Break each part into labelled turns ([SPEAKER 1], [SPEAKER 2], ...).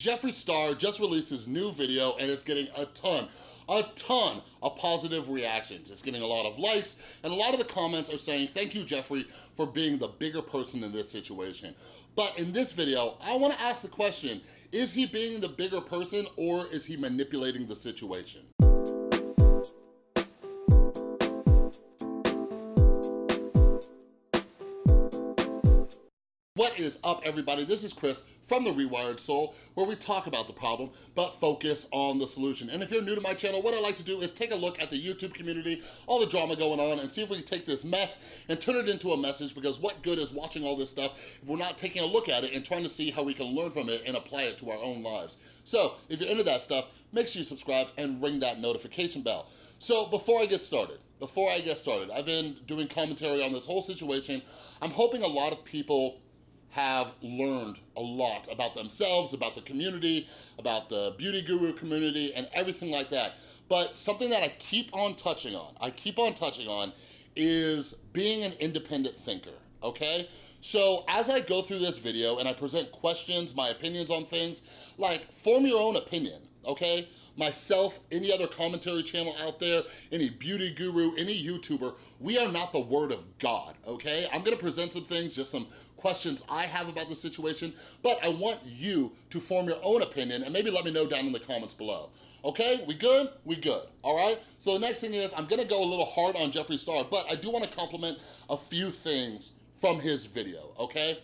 [SPEAKER 1] Jeffree Star just released his new video and it's getting a ton, a ton of positive reactions. It's getting a lot of likes and a lot of the comments are saying, thank you, Jeffree, for being the bigger person in this situation. But in this video, I wanna ask the question, is he being the bigger person or is he manipulating the situation? What is up, everybody? This is Chris from The Rewired Soul, where we talk about the problem, but focus on the solution. And if you're new to my channel, what I like to do is take a look at the YouTube community, all the drama going on, and see if we can take this mess and turn it into a message, because what good is watching all this stuff if we're not taking a look at it and trying to see how we can learn from it and apply it to our own lives. So, if you're into that stuff, make sure you subscribe and ring that notification bell. So, before I get started, before I get started, I've been doing commentary on this whole situation. I'm hoping a lot of people have learned a lot about themselves, about the community, about the beauty guru community, and everything like that. But something that I keep on touching on, I keep on touching on, is being an independent thinker, okay? So as I go through this video and I present questions, my opinions on things, like form your own opinion, okay? myself, any other commentary channel out there, any beauty guru, any YouTuber, we are not the word of God, okay? I'm gonna present some things, just some questions I have about the situation, but I want you to form your own opinion and maybe let me know down in the comments below. Okay, we good? We good, all right? So the next thing is, I'm gonna go a little hard on Jeffree Star, but I do wanna compliment a few things from his video, okay?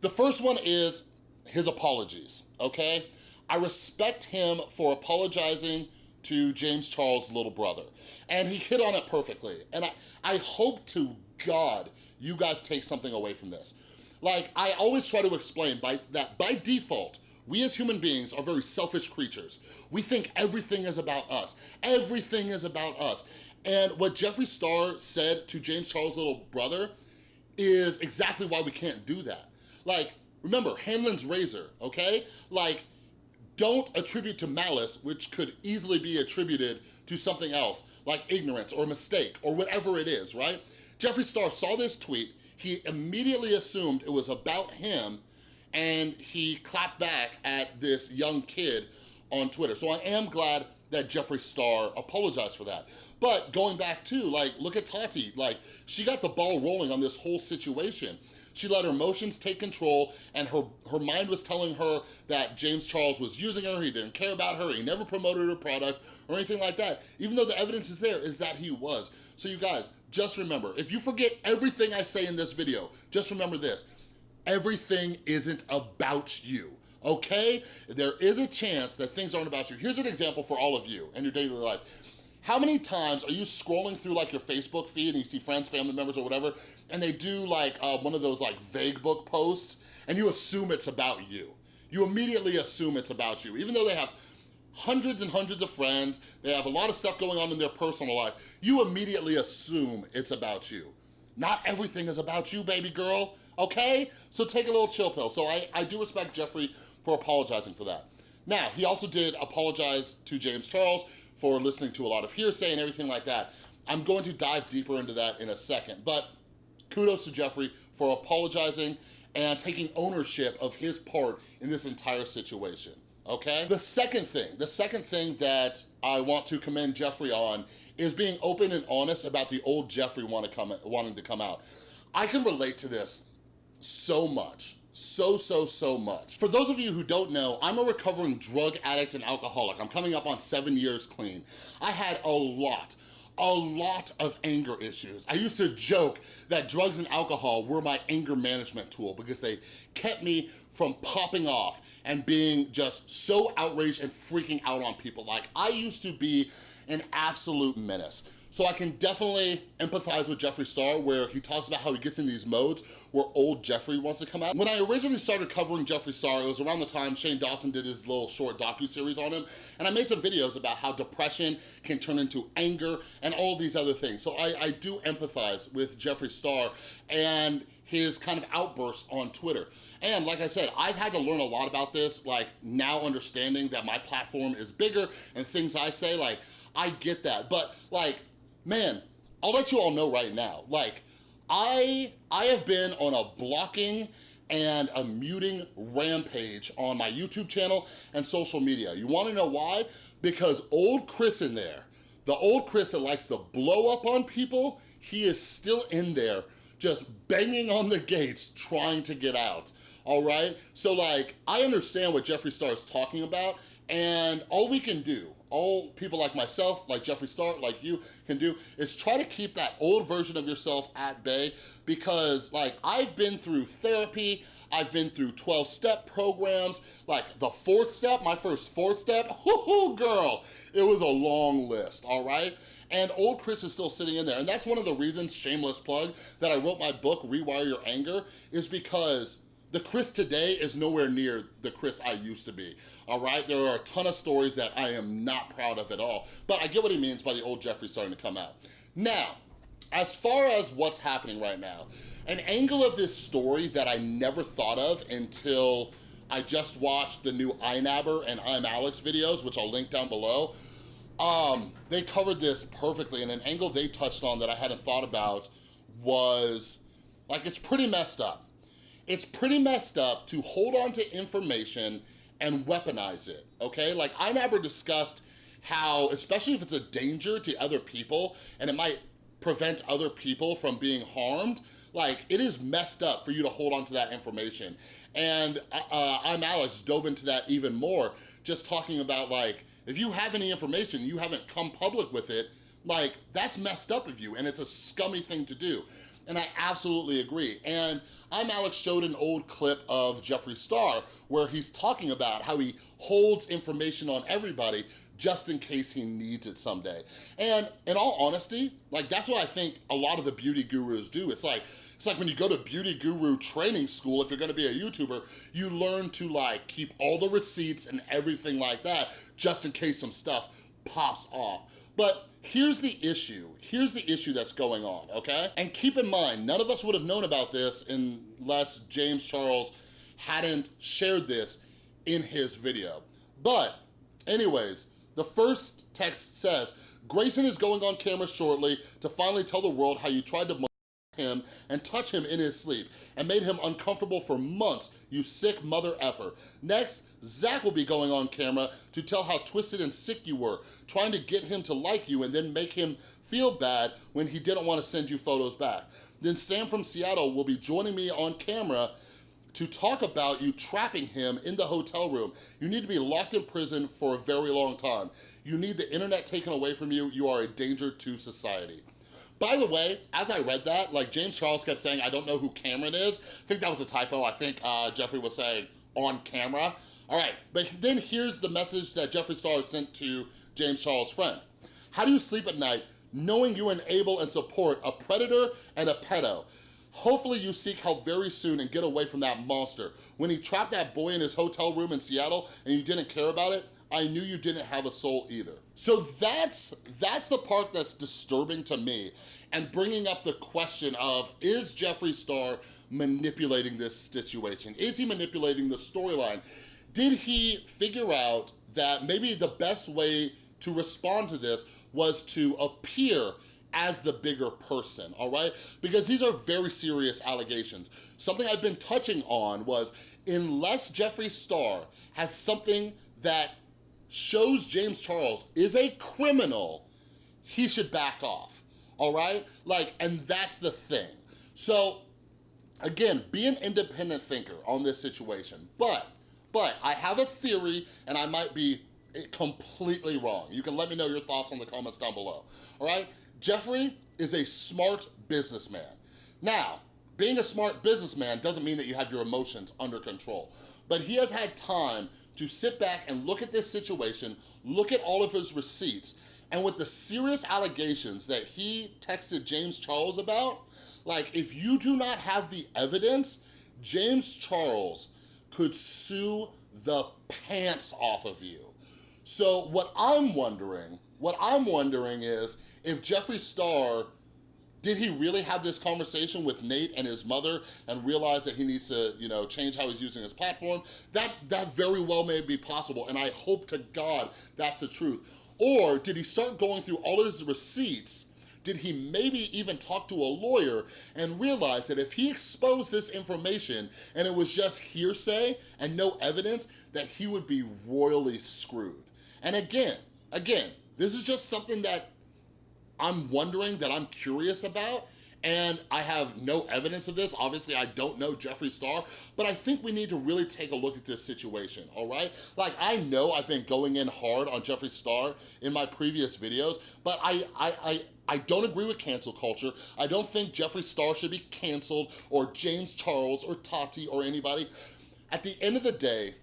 [SPEAKER 1] The first one is his apologies, okay? I respect him for apologizing to James Charles' little brother. And he hit on it perfectly. And I, I hope to God you guys take something away from this. Like, I always try to explain by that by default, we as human beings are very selfish creatures. We think everything is about us. Everything is about us. And what Jeffree Star said to James Charles' little brother is exactly why we can't do that. Like, remember, Hanlon's razor, okay? Like, don't attribute to malice, which could easily be attributed to something else, like ignorance or mistake or whatever it is, right? Jeffree Star saw this tweet, he immediately assumed it was about him and he clapped back at this young kid on Twitter. So I am glad that Jeffree Star apologized for that. But going back to, like, look at Tati. Like, she got the ball rolling on this whole situation. She let her emotions take control and her, her mind was telling her that James Charles was using her, he didn't care about her, he never promoted her products or anything like that. Even though the evidence is there, is that he was. So you guys, just remember, if you forget everything I say in this video, just remember this, everything isn't about you okay? There is a chance that things aren't about you. Here's an example for all of you in your daily life. How many times are you scrolling through like your Facebook feed and you see friends, family members or whatever, and they do like uh, one of those like vague book posts and you assume it's about you. You immediately assume it's about you, even though they have hundreds and hundreds of friends, they have a lot of stuff going on in their personal life, you immediately assume it's about you. Not everything is about you, baby girl, okay? So take a little chill pill. So I, I do respect Jeffree for apologizing for that. Now, he also did apologize to James Charles for listening to a lot of hearsay and everything like that. I'm going to dive deeper into that in a second, but kudos to Jeffree for apologizing and taking ownership of his part in this entire situation okay? The second thing, the second thing that I want to commend Jeffree on is being open and honest about the old Jeffree to come, wanting to come out. I can relate to this so much so, so, so much. For those of you who don't know, I'm a recovering drug addict and alcoholic. I'm coming up on seven years clean. I had a lot, a lot of anger issues. I used to joke that drugs and alcohol were my anger management tool because they kept me from popping off and being just so outraged and freaking out on people. Like I used to be an absolute menace. So I can definitely empathize with Jeffree Star where he talks about how he gets in these modes where old Jeffree wants to come out. When I originally started covering Jeffree Star, it was around the time Shane Dawson did his little short docu-series on him, and I made some videos about how depression can turn into anger and all these other things. So I, I do empathize with Jeffree Star and his kind of outbursts on Twitter. And like I said, I've had to learn a lot about this, like now understanding that my platform is bigger and things I say, like, I get that. But like, man, I'll let you all know right now, like, I, I have been on a blocking and a muting rampage on my YouTube channel and social media. You wanna know why? Because old Chris in there, the old Chris that likes to blow up on people, he is still in there just banging on the gates trying to get out, all right? So like, I understand what Jeffree Star is talking about and all we can do, all people like myself, like Jeffree Star, like you can do, is try to keep that old version of yourself at bay because like I've been through therapy, I've been through 12-step programs, like the fourth step, my first fourth step, whoo girl, it was a long list, all right? And old Chris is still sitting in there. And that's one of the reasons, shameless plug, that I wrote my book, Rewire Your Anger, is because the Chris today is nowhere near the Chris I used to be, all right? There are a ton of stories that I am not proud of at all, but I get what he means by the old Jeffree starting to come out. Now, as far as what's happening right now, an angle of this story that I never thought of until I just watched the new iNabber and I'm Alex videos, which I'll link down below. Um, they covered this perfectly and an angle they touched on that I hadn't thought about was, like, it's pretty messed up it's pretty messed up to hold on to information and weaponize it, okay? Like iNabber discussed how, especially if it's a danger to other people and it might prevent other people from being harmed, like it is messed up for you to hold on to that information. And uh, uh I'm Alex dove into that even more, just talking about like, if you have any information, you haven't come public with it, like that's messed up of you and it's a scummy thing to do. And I absolutely agree. And I'm Alex showed an old clip of Jeffree Star where he's talking about how he holds information on everybody just in case he needs it someday. And in all honesty, like that's what I think a lot of the beauty gurus do. It's like, it's like when you go to beauty guru training school, if you're gonna be a YouTuber, you learn to like keep all the receipts and everything like that just in case some stuff pops off. But here's the issue. Here's the issue that's going on, okay? And keep in mind, none of us would have known about this unless James Charles hadn't shared this in his video. But anyways, the first text says, Grayson is going on camera shortly to finally tell the world how you tried to him and touch him in his sleep and made him uncomfortable for months, you sick mother effer. Next, Zach will be going on camera to tell how twisted and sick you were, trying to get him to like you and then make him feel bad when he didn't want to send you photos back. Then Sam from Seattle will be joining me on camera to talk about you trapping him in the hotel room. You need to be locked in prison for a very long time. You need the internet taken away from you. You are a danger to society. By the way, as I read that, like James Charles kept saying, I don't know who Cameron is. I think that was a typo. I think uh, Jeffree was saying on camera. All right, but then here's the message that Jeffree Star sent to James Charles' friend. How do you sleep at night knowing you enable and support a predator and a pedo? Hopefully you seek help very soon and get away from that monster. When he trapped that boy in his hotel room in Seattle and you didn't care about it, I knew you didn't have a soul either. So that's, that's the part that's disturbing to me and bringing up the question of, is Jeffree Star manipulating this situation? Is he manipulating the storyline? Did he figure out that maybe the best way to respond to this was to appear as the bigger person, all right? Because these are very serious allegations. Something I've been touching on was unless Jeffree Star has something that shows James Charles is a criminal, he should back off, all right? Like, and that's the thing. So, again, be an independent thinker on this situation, but, but I have a theory and I might be eh, completely wrong. You can let me know your thoughts in the comments down below, all right? Jeffree is a smart businessman. Now, being a smart businessman doesn't mean that you have your emotions under control, but he has had time to sit back and look at this situation, look at all of his receipts, and with the serious allegations that he texted James Charles about, like if you do not have the evidence, James Charles could sue the pants off of you. So what I'm wondering, what I'm wondering is if Jeffree Star did he really have this conversation with Nate and his mother and realize that he needs to, you know, change how he's using his platform? That, that very well may be possible, and I hope to God that's the truth. Or did he start going through all his receipts did he maybe even talk to a lawyer and realize that if he exposed this information and it was just hearsay and no evidence, that he would be royally screwed. And again, again, this is just something that I'm wondering, that I'm curious about, and I have no evidence of this. Obviously, I don't know Jeffree Star, but I think we need to really take a look at this situation, all right? Like, I know I've been going in hard on Jeffree Star in my previous videos, but I, I, I, I don't agree with cancel culture. I don't think Jeffree Star should be canceled or James Charles or Tati or anybody. At the end of the day,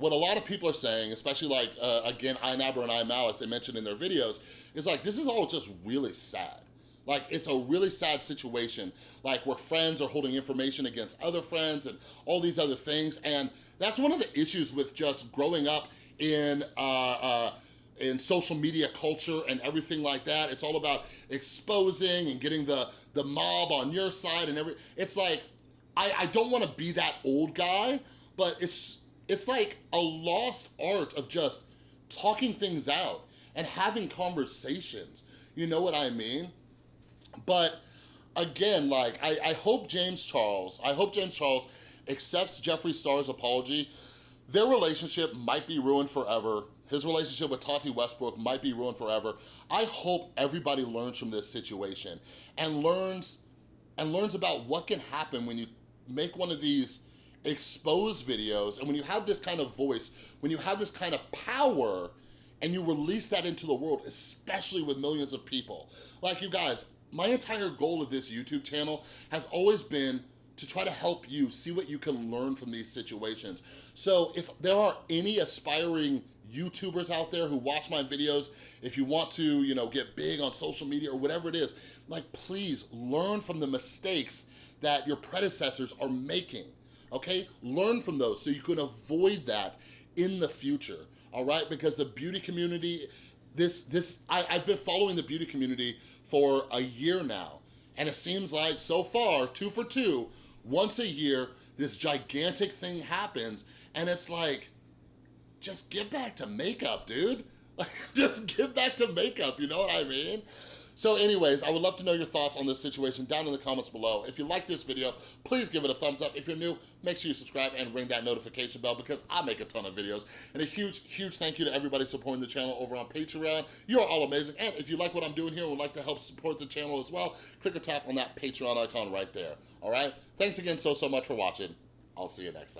[SPEAKER 1] what a lot of people are saying, especially like, uh, again, iNabber and I'm Alex, they mentioned in their videos, is like, this is all just really sad. Like, it's a really sad situation, like where friends are holding information against other friends and all these other things. And that's one of the issues with just growing up in, uh, uh, in social media culture and everything like that. It's all about exposing and getting the, the mob on your side and every, it's like, I, I don't wanna be that old guy, but it's, it's like a lost art of just talking things out and having conversations. You know what I mean? But again, like, I, I hope James Charles, I hope James Charles accepts Jeffree Star's apology. Their relationship might be ruined forever. His relationship with Tati Westbrook might be ruined forever. I hope everybody learns from this situation and learns and learns about what can happen when you make one of these exposed videos and when you have this kind of voice, when you have this kind of power and you release that into the world, especially with millions of people. Like you guys, my entire goal of this YouTube channel has always been to try to help you see what you can learn from these situations. So if there are any aspiring YouTubers out there who watch my videos, if you want to, you know, get big on social media or whatever it is, like please learn from the mistakes that your predecessors are making, okay? Learn from those so you can avoid that in the future, all right? Because the beauty community, this, this I, I've been following the beauty community for a year now. And it seems like so far, two for two, once a year, this gigantic thing happens. And it's like, just get back to makeup, dude. Like, just get back to makeup, you know what I mean? So anyways, I would love to know your thoughts on this situation down in the comments below. If you like this video, please give it a thumbs up. If you're new, make sure you subscribe and ring that notification bell because I make a ton of videos. And a huge, huge thank you to everybody supporting the channel over on Patreon. You're all amazing. And if you like what I'm doing here and would like to help support the channel as well, click or tap on that Patreon icon right there. All right? Thanks again so, so much for watching. I'll see you next time.